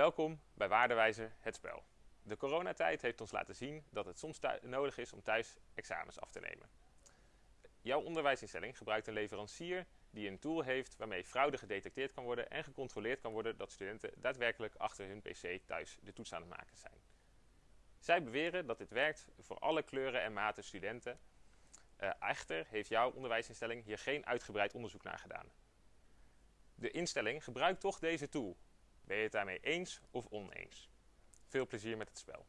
Welkom bij Waardewijzer het spel. De coronatijd heeft ons laten zien dat het soms nodig is om thuis examens af te nemen. Jouw onderwijsinstelling gebruikt een leverancier die een tool heeft waarmee fraude gedetecteerd kan worden en gecontroleerd kan worden dat studenten daadwerkelijk achter hun pc thuis de toets aan het maken zijn. Zij beweren dat dit werkt voor alle kleuren en maten studenten. Uh, echter heeft jouw onderwijsinstelling hier geen uitgebreid onderzoek naar gedaan. De instelling gebruikt toch deze tool. Ben je het daarmee eens of oneens? Veel plezier met het spel.